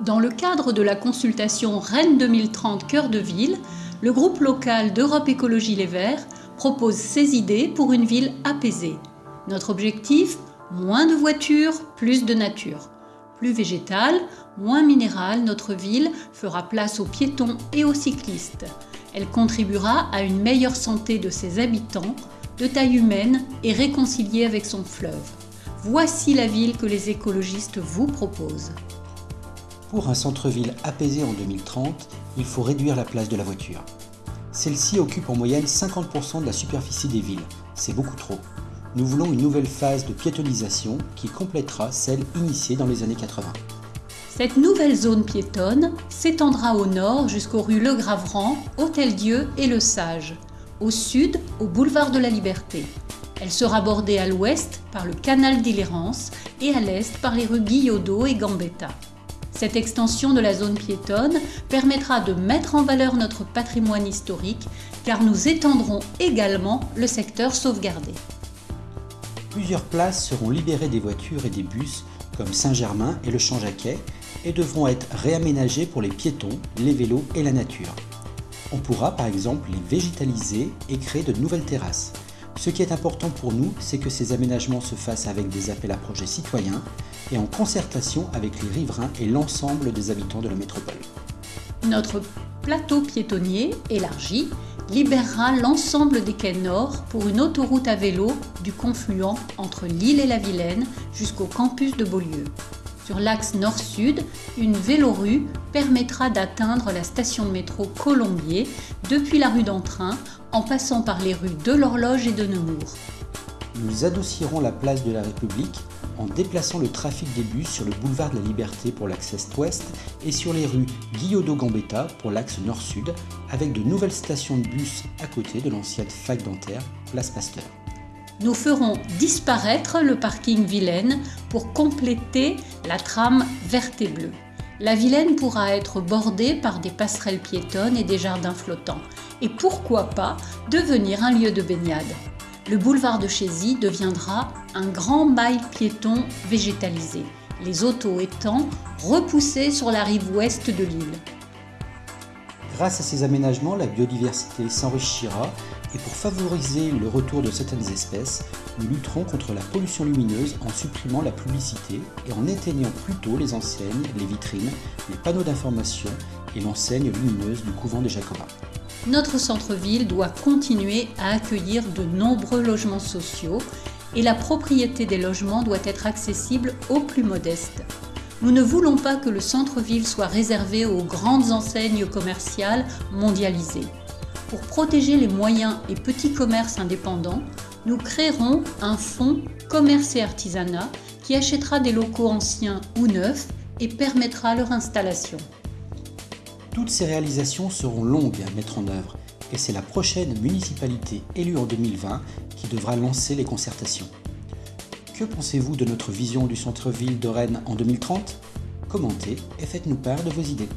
Dans le cadre de la consultation Rennes 2030 Cœur de Ville, le groupe local d'Europe Écologie Les Verts propose ses idées pour une ville apaisée. Notre objectif Moins de voitures, plus de nature. Plus végétale, moins minérale, notre ville fera place aux piétons et aux cyclistes. Elle contribuera à une meilleure santé de ses habitants, de taille humaine et réconciliée avec son fleuve. Voici la ville que les écologistes vous proposent. Pour un centre-ville apaisé en 2030, il faut réduire la place de la voiture. Celle-ci occupe en moyenne 50% de la superficie des villes. C'est beaucoup trop. Nous voulons une nouvelle phase de piétonisation qui complétera celle initiée dans les années 80. Cette nouvelle zone piétonne s'étendra au nord jusqu'aux rues Le Graveran, Hôtel-Dieu et Le Sage, au sud au boulevard de la Liberté. Elle sera bordée à l'ouest par le canal d'Illérance et à l'est par les rues Guillaudeau et Gambetta. Cette extension de la zone piétonne permettra de mettre en valeur notre patrimoine historique car nous étendrons également le secteur sauvegardé. Plusieurs places seront libérées des voitures et des bus comme Saint-Germain et le Champ-Jacquet et devront être réaménagées pour les piétons, les vélos et la nature. On pourra par exemple les végétaliser et créer de nouvelles terrasses. Ce qui est important pour nous, c'est que ces aménagements se fassent avec des appels à projets citoyens et en concertation avec les riverains et l'ensemble des habitants de la métropole. Notre plateau piétonnier élargi libérera l'ensemble des quais nord pour une autoroute à vélo du confluent entre Lille et la Vilaine jusqu'au campus de Beaulieu. Sur l'axe nord-sud, une vélorue permettra d'atteindre la station de métro Colombier depuis la rue d'Entrain en passant par les rues de l'Horloge et de Nemours. Nous adossierons la place de la République en déplaçant le trafic des bus sur le boulevard de la Liberté pour l'axe est-ouest et sur les rues Guillaudeau-Gambetta pour l'axe nord-sud avec de nouvelles stations de bus à côté de l'ancienne fac dentaire Place Pasteur nous ferons disparaître le parking Vilaine pour compléter la trame verte et bleue. La Vilaine pourra être bordée par des passerelles piétonnes et des jardins flottants. Et pourquoi pas devenir un lieu de baignade Le boulevard de Chézy deviendra un grand mail piéton végétalisé, les autos étant repoussés sur la rive ouest de l'île. Grâce à ces aménagements, la biodiversité s'enrichira et pour favoriser le retour de certaines espèces, nous lutterons contre la pollution lumineuse en supprimant la publicité et en éteignant plutôt les enseignes, les vitrines, les panneaux d'information et l'enseigne lumineuse du couvent des Jacobins. Notre centre-ville doit continuer à accueillir de nombreux logements sociaux et la propriété des logements doit être accessible aux plus modestes. Nous ne voulons pas que le centre-ville soit réservé aux grandes enseignes commerciales mondialisées. Pour protéger les moyens et petits commerces indépendants, nous créerons un fonds commerce et artisanat qui achètera des locaux anciens ou neufs et permettra leur installation. Toutes ces réalisations seront longues à mettre en œuvre et c'est la prochaine municipalité élue en 2020 qui devra lancer les concertations. Que pensez-vous de notre vision du centre-ville de Rennes en 2030 Commentez et faites-nous part de vos idées.